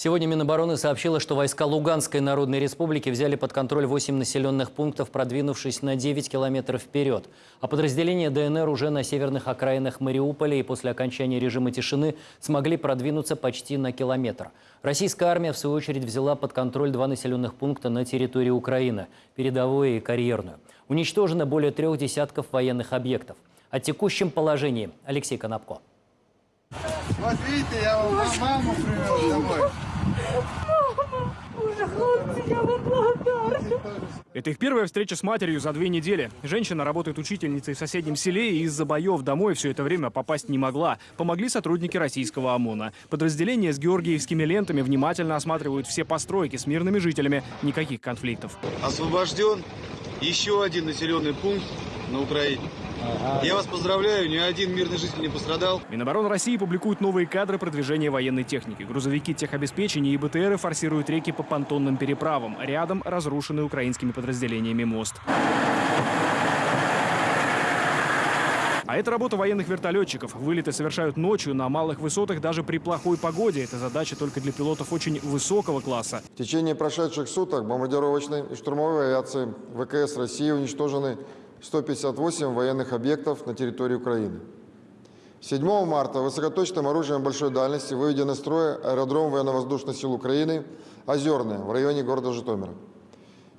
Сегодня Минобороны сообщила, что войска Луганской Народной Республики взяли под контроль 8 населенных пунктов, продвинувшись на 9 километров вперед. А подразделения ДНР уже на северных окраинах Мариуполя и после окончания режима тишины смогли продвинуться почти на километр. Российская армия, в свою очередь, взяла под контроль два населенных пункта на территории Украины – передовую и карьерную. Уничтожено более трех десятков военных объектов. О текущем положении Алексей Конопко. Вот видите, я вам маму привез домой. Боже, хлопці, я вам благодарна. Это их первая встреча с матерью за две недели. Женщина работает учительницей в соседнем селе и из-за боев домой все это время попасть не могла. Помогли сотрудники российского ОМОНа. Подразделения с георгиевскими лентами внимательно осматривают все постройки с мирными жителями. Никаких конфликтов. Освобожден еще один населенный пункт на Украине. Я вас поздравляю, ни один мирный житель не пострадал. Минобороны России публикует новые кадры продвижения военной техники. Грузовики техобеспечения и БТРы форсируют реки по понтонным переправам. Рядом разрушенный украинскими подразделениями мост. А это работа военных вертолетчиков. Вылеты совершают ночью на малых высотах даже при плохой погоде. Это задача только для пилотов очень высокого класса. В течение прошедших суток бомбардировочной и штурмовой авиации ВКС России уничтожены 158 военных объектов на территории Украины. 7 марта высокоточным оружием большой дальности выведен из строя аэродром военно-воздушных сил Украины «Озерное» в районе города Житомира.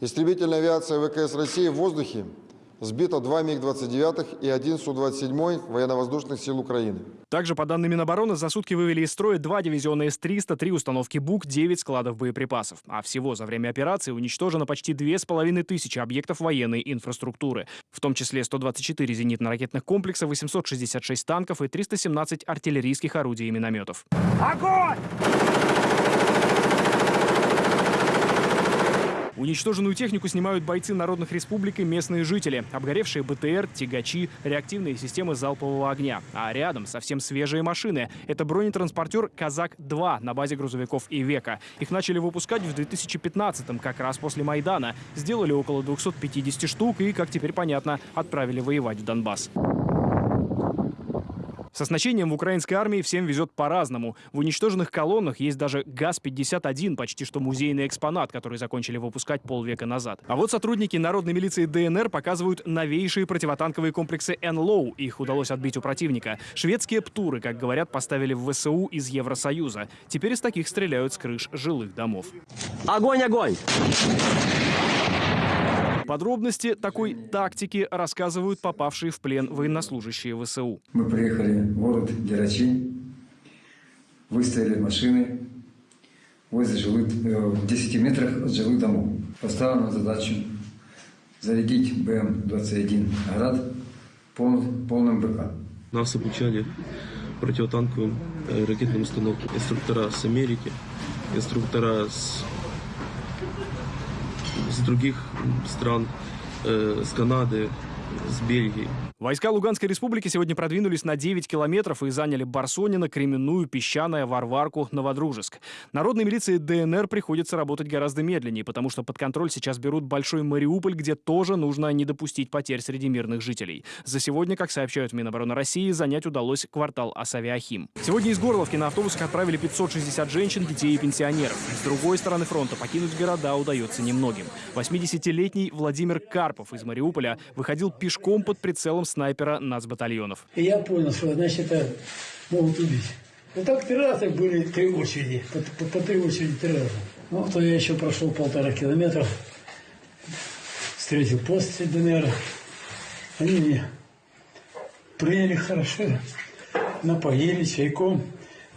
Истребительная авиация ВКС России в воздухе сбито два МиГ-29 и один Су-27 военно-воздушных сил Украины. Также, по данным Минобороны, за сутки вывели из строя два дивизиона С-300, три установки БУК, 9 складов боеприпасов. А всего за время операции уничтожено почти две с половиной тысячи объектов военной инфраструктуры. В том числе 124 зенитно-ракетных комплекса, 866 танков и 317 артиллерийских орудий и минометов. Уничтоженную технику снимают бойцы народных республик и местные жители. Обгоревшие БТР, тягачи, реактивные системы залпового огня. А рядом совсем свежие машины. Это бронетранспортер «Казак-2» на базе грузовиков «Ивека». Их начали выпускать в 2015-м, как раз после Майдана. Сделали около 250 штук и, как теперь понятно, отправили воевать в Донбасс. С оснащением в украинской армии всем везет по-разному. В уничтоженных колоннах есть даже ГАЗ-51, почти что музейный экспонат, который закончили выпускать полвека назад. А вот сотрудники народной милиции ДНР показывают новейшие противотанковые комплексы НЛОУ. Их удалось отбить у противника. Шведские птуры, как говорят, поставили в ВСУ из Евросоюза. Теперь из таких стреляют с крыш жилых домов. Огонь, огонь! Подробности такой тактики рассказывают попавшие в плен военнослужащие ВСУ. Мы приехали в город Дерачи, выставили машины возле жилых, э, в 10 метрах от жилых домов. Поставлена задачу зарядить БМ-21 «Град» пол, полным БК. Нас обучали противотанковым э, ракетным установкам. Инструктора с Америки, инструктора с, с других стран, э, с Канады, с Бельгии. Войска Луганской республики сегодня продвинулись на 9 километров и заняли Барсонино, Кременную, Песчаное, Варварку, Новодружеск. Народной милиции ДНР приходится работать гораздо медленнее, потому что под контроль сейчас берут Большой Мариуполь, где тоже нужно не допустить потерь среди мирных жителей. За сегодня, как сообщают Минобороны России, занять удалось квартал Асавиахим. Сегодня из Горловки на автобусах отправили 560 женщин, детей и пенсионеров. С другой стороны фронта покинуть города удается немногим. 80-летний Владимир Карпов из Мариуполя выходил пешком под прицелом снайпера нацбатальонов. И я понял, что значит могут убить. Ну так три раза были три очереди, по, по- по три очереди три раза. Ну, то я еще прошел полтора километра, встретил пост ДНР. Они меня приняли хорошо, напоили чайком,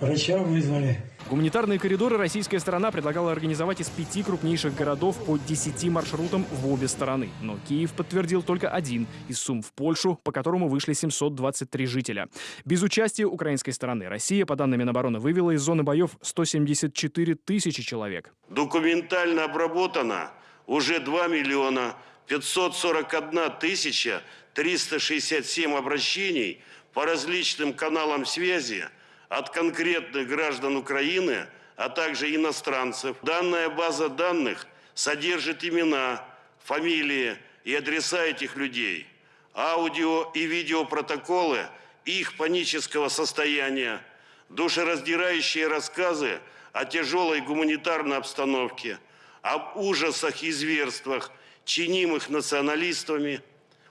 врача вызвали. Гуманитарные коридоры российская сторона предлагала организовать из пяти крупнейших городов по 10 маршрутам в обе стороны. Но Киев подтвердил только один из Сум в Польшу, по которому вышли 723 жителя. Без участия украинской стороны Россия, по данным Минобороны, вывела из зоны боев 174 тысячи человек. Документально обработано уже 2 миллиона 541 тысяча 367 обращений по различным каналам связи от конкретных граждан Украины, а также иностранцев. Данная база данных содержит имена, фамилии и адреса этих людей, аудио и видеопротоколы их панического состояния, душераздирающие рассказы о тяжелой гуманитарной обстановке, об ужасах и зверствах, чинимых националистами,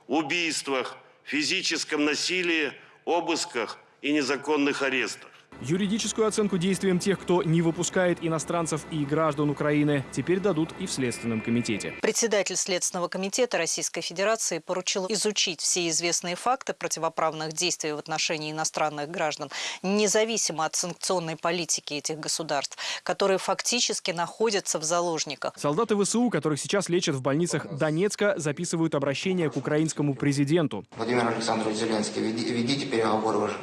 убийствах, физическом насилии, обысках и незаконных арестах. Юридическую оценку действиям тех, кто не выпускает иностранцев и граждан Украины, теперь дадут и в Следственном комитете. Председатель Следственного комитета Российской Федерации поручил изучить все известные факты противоправных действий в отношении иностранных граждан, независимо от санкционной политики этих государств, которые фактически находятся в заложниках. Солдаты ВСУ, которых сейчас лечат в больницах Донецка, записывают обращение к украинскому президенту. Владимир Александрович Зеленский, веди- ведите переговоры уже.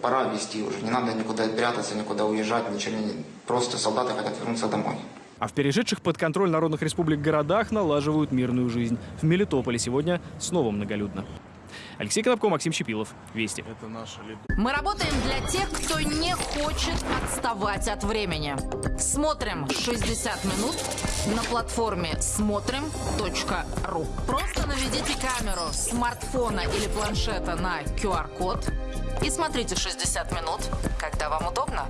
Пора вести уже. Не надо никуда прятаться, никуда уезжать, ничего не... Просто солдаты хотят вернуться домой. А в перешедших под контроль народных республик городах налаживают мирную жизнь. В Мелитополе сегодня снова многолюдно. Алексей Конопко, Максим Щепилов. Вести. Мы работаем для тех, кто не хочет отставать от времени. Смотрим 60 минут на платформе смотрим.ру. Просто наведите камеру смартфона или планшета на QR-код и смотрите 60 минут, когда вам удобно.